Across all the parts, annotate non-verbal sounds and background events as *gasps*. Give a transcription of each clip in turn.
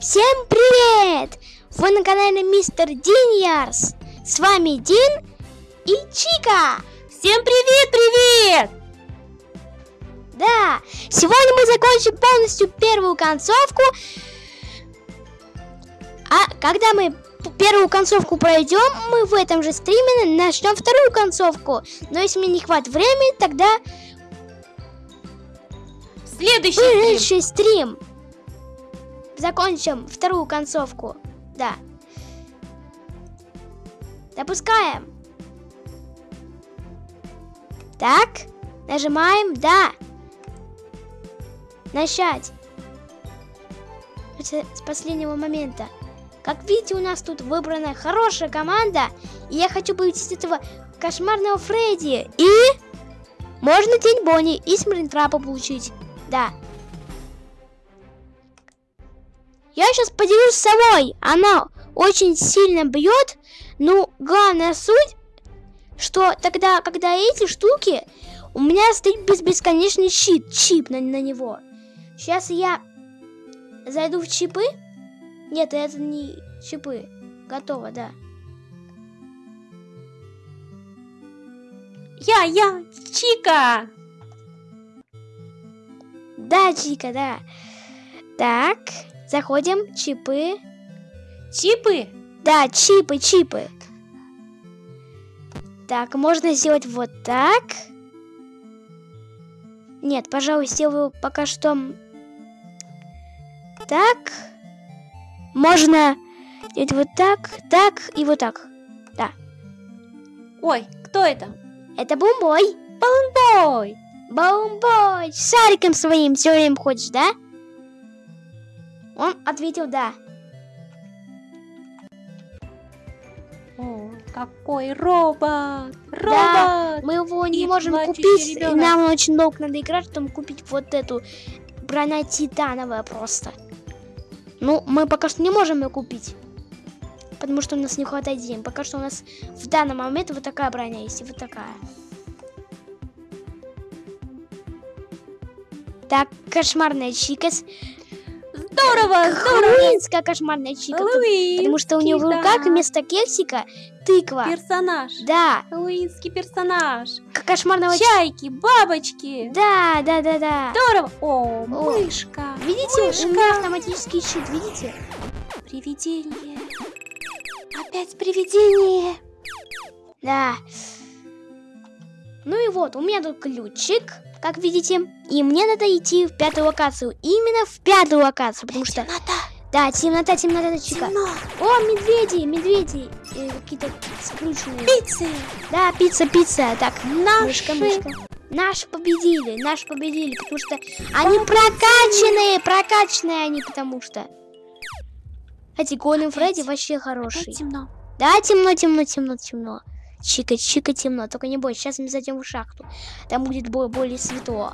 Всем привет! Вы на канале Мистер Диньярс. С вами Дин и Чика. Всем привет, привет! Да, сегодня мы закончим полностью первую концовку. А когда мы первую концовку пройдем, мы в этом же стриме начнем вторую концовку. Но если мне не хватит времени, тогда Следующий стрим. Следующий стрим. Закончим вторую концовку. Да. Допускаем. Так. Нажимаем «Да». Начать. С последнего момента. Как видите, у нас тут выбрана хорошая команда. И я хочу победить этого кошмарного Фредди. И можно День Бонни и Смринтрапа получить. Да. Я сейчас поделюсь с собой. Она очень сильно бьет. Ну, главная суть, что тогда, когда эти штуки, у меня стоит без бесконечный щит, чип на, на него. Сейчас я зайду в чипы. Нет, это не чипы. Готово, да. Я, я, Чика. Да, Чика, да. Так, заходим, чипы. Чипы? Да, чипы, чипы. Так, можно сделать вот так. Нет, пожалуй, сделаю пока что так. Можно делать вот так, так и вот так. Да. Ой, кто это? Это бумбой. Бумбой. С шариком своим все время ходишь, да? Он ответил да. О, какой робот! Робот! Да, мы его не И можем купить. и ребенок. Нам очень долго надо играть, чтобы купить вот эту броня титановая просто. Ну, мы пока что не можем ее купить. Потому что у нас не хватает денег. Пока что у нас в данный момент вот такая броня есть и вот такая. Так, кошмарная чика. Здорово, здорово! Хэллоуинская кошмарная чика. Хэллоуин, Потому что у нее в да. руках вместо кексика тыква. Персонаж. Да, Хэллоуинский персонаж. к- кошмарного Чайки, бабочки. Да, да, да, да. Здорово. О, мышка. Видите, Мышка. у меня автоматический щит, видите? Привидение. Опять привидение. Да. Ну и вот, у меня тут ключик, как видите. И мне надо идти в пятую локацию. Именно в пятую локацию, потому что... Темнота. Да, темнота, темнота, чика. Темно. О, медведи, медведи. Э, Какие-то скрученные. Пиццы. Да, пицца, пицца. Так, мышка, Наши. мышка. Наш победили, наш победили, потому что они прокачанные, прокачанные они, потому что. Эти Голем Фредди вообще хороший. Опять темно. Да, темно, темно, темно, темно. Чика, чика, темно. Только не бойся, сейчас мы зайдем в шахту. Там будет бо- более светло.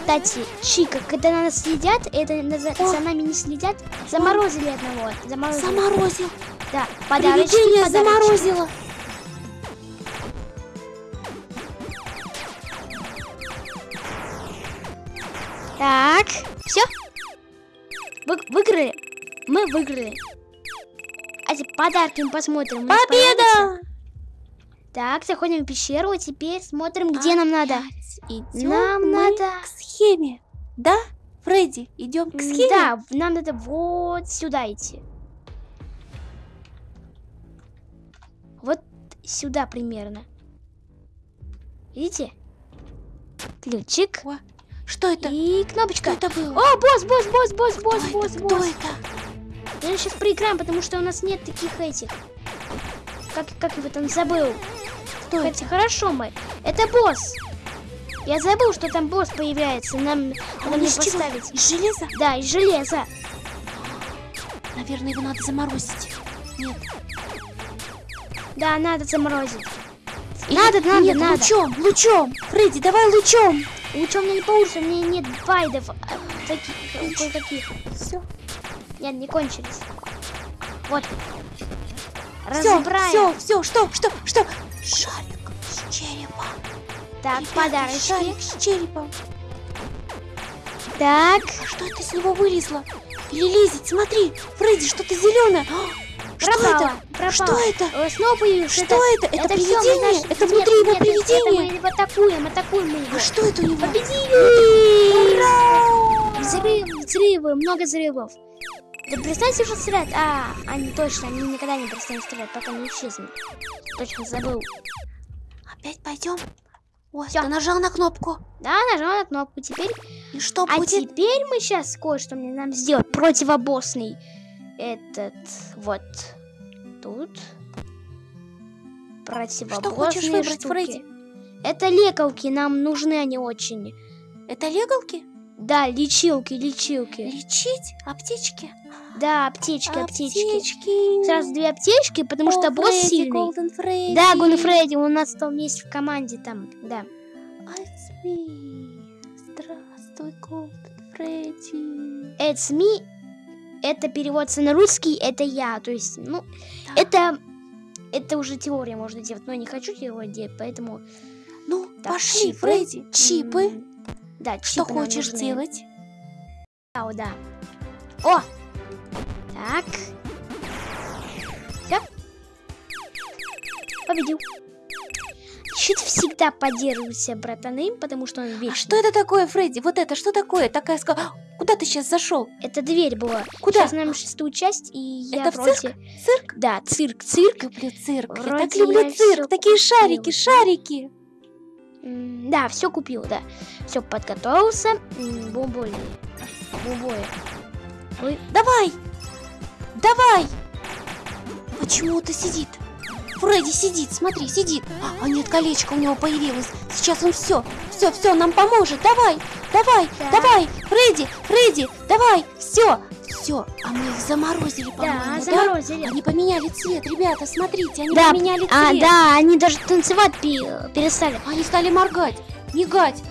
Кстати, Чика, когда на нас следят, это за, О. за нами не следят, заморозили одного. Заморозили. Заморозил. Да, подарочки, Привидение подарочки. заморозило. Так, все. Вы, выиграли. Мы выиграли. А подарки мы посмотрим. Победа! Так, заходим в пещеру, а теперь смотрим, где нам надо. Опять идем Нам надо... к схеме. Да, Фредди, идем к схеме. Да, нам надо вот сюда идти. Вот сюда примерно. Видите? Ключик. О, Что это? И кнопочка. Что это было? О, босс, босс, босс, босс, босс, это? босс, Кто босс. это? Я сейчас проиграем, потому что у нас нет таких этих. Как, как его там забыл? Кто? Хотя хорошо мы. Это босс. Я забыл, что там босс появляется. Нам А надо мне поставить. Из железа? Да, из железа. Наверное, его надо заморозить. Нет. Да, надо заморозить. Надо, надо, Нет, надо. лучом, лучом. Фредди, давай лучом. Лучше у меня не получится, у меня нет байдов. а, Таких, кое-каких. Все, Нет, не кончились. Вот. все, Разобраем. все, все, что, что, что? Шарик с черепом. Так, Ребята, подарочки. Шарик с черепом. Так, А что это с него вылезло? Перелезет, смотри, Фредди, что-то зеленое. Что пропала, это? пропала. Что это? Снова появился. Что это? Это мы привидение? наши- Это нет, внутри его нет, привидение? Это мы его атакуем, атакуем мы его. А что это у него? Победили! Ура! Взрыв, взрывы, много взрывов. Да перестаньте уже стрелять. А, они точно, они никогда не перестанут стрелять, пока не исчезнут. Точно забыл. Опять пойдем? Ой, Всё. ты нажал на кнопку. Да, нажал на кнопку. Теперь. И что А будет? теперь мы сейчас кое-что мне нам сделать. Противобоссный. Этот вот тут. Противобоссные хочешь выбрать, штуки. Фредди? Это лекалки, нам нужны они очень. Это легалки? Да, лечилки, лечилки. Лечить? Аптечки? Да, аптечки, аптечки. Аптечки. Сразу две аптечки, потому что О, босс Фредди, сильный. Голден Фредди. Да, Гон Фредди, у нас там есть в команде там, да. It's me. Здравствуй, Голден Фредди. It's me. Это переводится на русский, это я. То есть, ну, Да. это это уже теория можно делать, но я не хочу теорию делать, поэтому Ну, Так, пошли, чипы. Фредди. Чипы. Да, Что чипы нам хочешь нужны. делать? Да, да. О! Так. Так. Победил. Щит всегда поддерживайся, братаны, потому что он вечный. А что это такое, Фредди? Вот это что такое? Такая ска... Куда ты сейчас зашел? Это дверь была. Куда? Сейчас нам шестую часть, и я Это в вроде... Цирк? Да, цирк, цирк. Люблю цирк. я Вроде так люблю я цирк. Такие шарики, купила. шарики. М, Да, все купил, да. Все подготовился. Бомболи. Бомболи. Ой, Давай! Давай! Почему-то сидит. Фредди сидит, смотри, сидит. А, а нет, колечко у него появилось. Сейчас он все, все, все, нам поможет. Давай, давай, Так. давай, Фредди, Фредди, давай, все, все. А мы их заморозили, да, по-моему, да? заморозили. Они поменяли цвет, ребята, смотрите, они Да, поменяли цвет. А, да, они даже танцевать пе- перестали. Они стали моргать, мигать.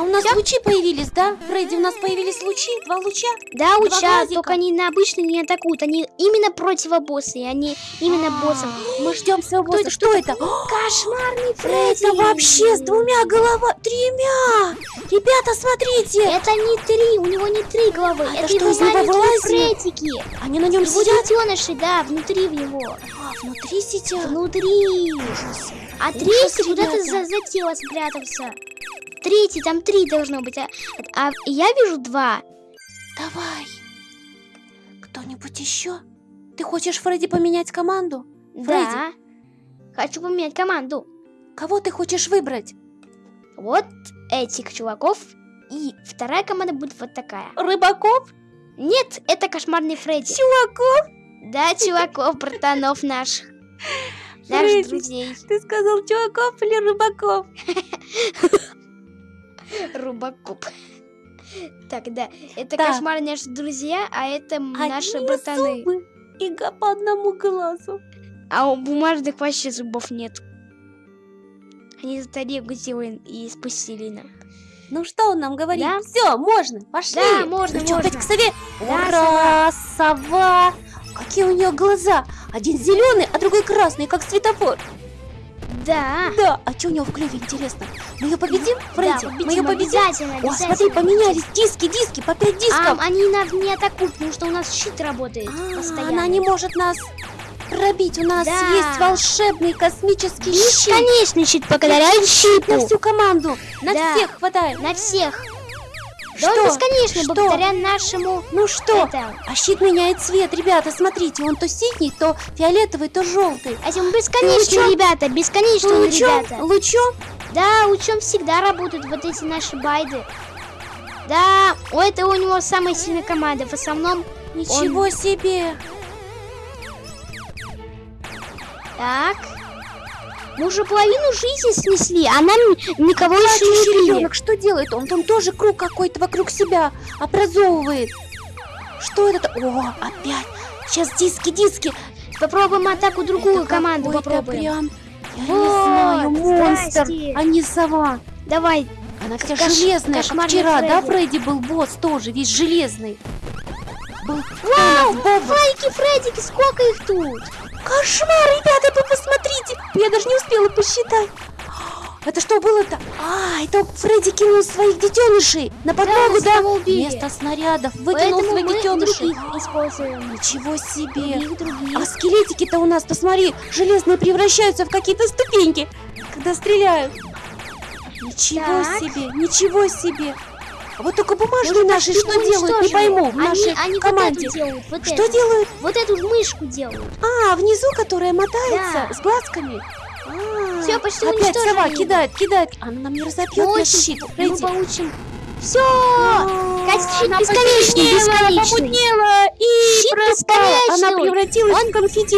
А у нас Всё? лучи появились, да? Фредди, у нас появились лучи, два луча. Да, глазика. только они на обычные не атакуют. Они именно противобоссы, они именно боссов. Мы ждем своего Кто босса. это, Что это? *gasps* Кошмарный Фредди! Это вообще с двумя головами, тремя! Ребята, смотрите! Это не три, у него не три головы. А это это что, из него? Фредики. Они на нем Его сидят? детеныши, да, внутри в него. А, внутри сидят? Внутри. Ужас. А третий куда-то за, за тело спрятался. Третий, там три должно быть. А, а я вижу два. Давай. Кто-нибудь еще? Ты хочешь, Фредди, поменять команду? Да. Хочу поменять команду. Кого ты хочешь выбрать? Вот этих чуваков. И вторая команда будет вот такая. Рыбаков? Нет, это кошмарный Фредди. Чуваков? Да, чуваков, братанов наших. Наших Фредди. друзей. Ты сказал чуваков или рыбаков? *laughs* Рубакоп. Так, да. Это Так. кошмарные наши друзья, а это м, наши Одни братаны. зубы и по одному глазу. А у бумажных вообще зубов нет. Они за тарелку сделали и спустили нам. Ну что он нам говорит? Да. Все, можно, пошли. Да, можно, Ну чё, можно. опять к сове? Да, Ура, сова. Какие у нее глаза? Один зеленый, а другой красный, как светофор. Да. Да, а что у него в клюве, интересно? Мы ее победим, Фредди? Да, Мы ее победим? Обязательно, О, обязательно. смотри, поменялись диски, диски, по пять А, дисков. они нас не атакуют, потому что у нас щит работает А, постоянно. она не может нас пробить. У нас Да. есть волшебный космический щит. Бесконечный щит благодаря На щиту. всю команду. На Да. всех хватает. На всех. Да Что? он бесконечный Что? благодаря нашему... Ну что? Это, А щит меняет цвет, ребята, смотрите, он то синий, то фиолетовый, то желтый. а он бесконечный, лучом? ребята, бесконечный, он, Лучом, ребята. лучом. Да, лучом всегда работают вот эти наши байды. Да, у этого у него самая сильная команда. В основном, Ничего себе. так. Мы уже половину жизни снесли, а нам никого еще не ребенок, что делает он? Он тоже круг какой-то вокруг себя образовывает. Что это? О, опять. Сейчас диски, диски. Попробуем атаку другую Это команду попробуем. Прям, я не Вот, знаю, монстр, здрасте. а не сова. Давай, Она вся Кош- железная, как вчера, да, Фредди. Фредди был босс тоже, весь железный. Был Вау, Боба. Фредики, Фредики, сколько их тут? Кошмар, ребята, вы посмотрите. Я даже не успела посчитать. Это что было-то? А, это Фредди кинул своих детенышей на подмогу, да? убили. Вместо снарядов выкинул Поэтому своих детенышей. Ничего себе! Других, других. А скелетики-то у нас, посмотри, железные превращаются в какие-то ступеньки, когда стреляют. Ничего Так. себе, ничего себе. А вот только бумажные Может, наши что делают, не пойму, в они, нашей они команде. вот делают, вот Что эту. делают? Вот эту мышку делают. А, внизу, которая мотается Да. с глазками. А, Всё, почти Опять сова его. кидает, кидает. Она нам не разобьет наш щит, Мы получим. Все! А, она бесконечный, бесконечный. помутнела и Щит пропала. Она превратилась Он- в конфетти.